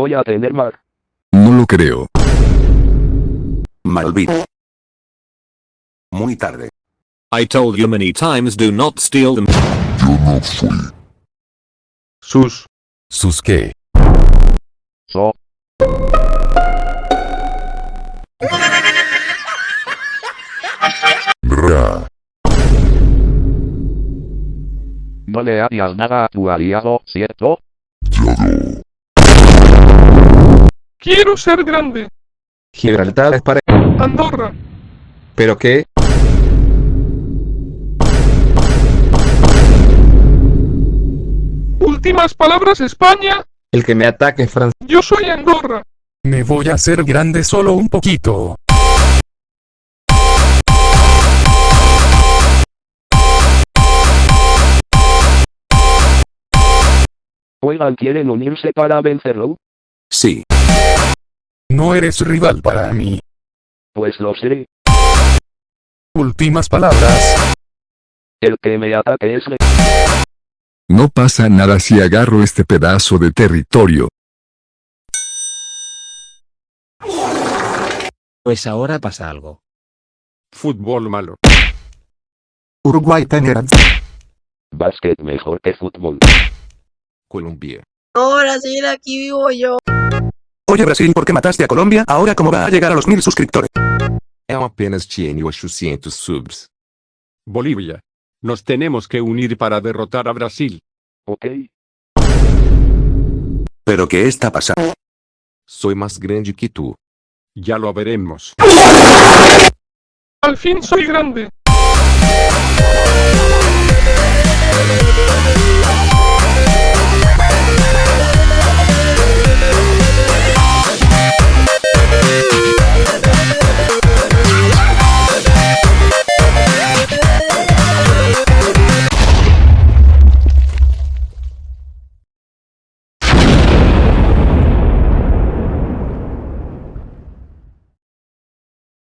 voy a tener mar. No lo creo. Malvito. Muy tarde. I told you many times do not steal them. Yo no fui. Sus. ¿Sus qué? So. No le harías nada a tu aliado, ¿cierto? Yado. Quiero ser grande. Gibraltar es para... Andorra. ¿Pero qué? Últimas palabras España. El que me ataque es Francia. Yo soy Andorra. Me voy a hacer grande solo un poquito. Oigan, ¿quieren unirse para vencerlo? Sí. No eres rival para mí. Pues lo seré. Últimas palabras. El que me ataque es le... No pasa nada si agarro este pedazo de territorio. Pues ahora pasa algo. Fútbol malo. Uruguay tener. Básquet mejor que fútbol. Colombia. Ahora sí, aquí vivo yo. Oye Brasil, ¿por qué mataste a Colombia? Ahora cómo va a llegar a los mil suscriptores. Eu apenas tinha 800 subs. Bolivia. Nos tenemos que unir para derrotar a Brasil. Ok. ¿Pero qué está pasando? Sou mais grande que tu. Ya lo veremos. Al fin soy grande.